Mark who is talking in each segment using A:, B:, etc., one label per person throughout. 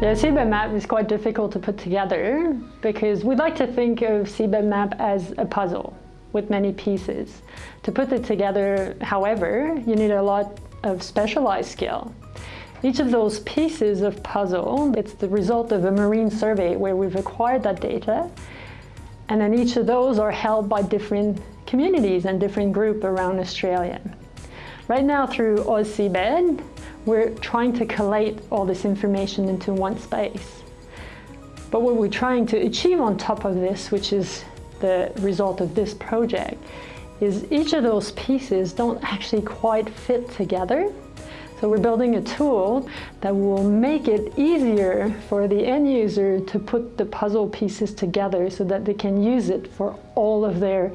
A: The seabed map is quite difficult to put together because we like to think of seabed map as a puzzle with many pieces. To put it together, however, you need a lot of specialized skill. Each of those pieces of puzzle, it's the result of a marine survey where we've acquired that data and then each of those are held by different communities and different groups around Australia. Right now through AusSeabed, we're trying to collate all this information into one space. But what we're trying to achieve on top of this, which is the result of this project, is each of those pieces don't actually quite fit together. So we're building a tool that will make it easier for the end user to put the puzzle pieces together so that they can use it for all of their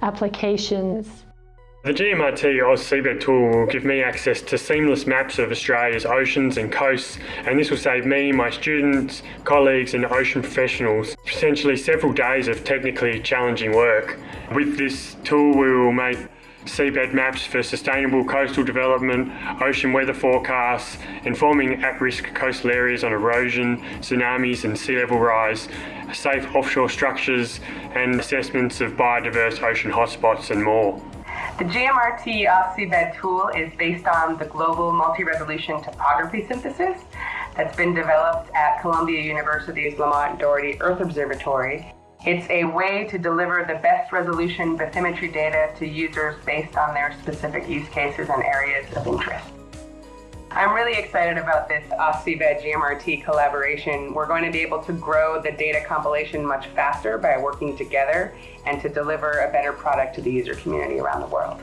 A: applications.
B: The GMRT AusSeabed tool will give me access to seamless maps of Australia's oceans and coasts and this will save me, my students, colleagues and ocean professionals potentially several days of technically challenging work. With this tool we will make seabed maps for sustainable coastal development, ocean weather forecasts, informing at-risk coastal areas on erosion, tsunamis and sea level rise, safe offshore structures and assessments of biodiverse ocean hotspots and more.
C: The GMRT AusSeabed uh, tool is based on the global multi-resolution topography synthesis that's been developed at Columbia University's Lamont Doherty Earth Observatory. It's a way to deliver the best resolution bathymetry data to users based on their specific use cases and areas of interest. I'm really excited about this AusSeabed GMRT collaboration. We're going to be able to grow the data compilation much faster by working together and to deliver a better product to the user community around the world.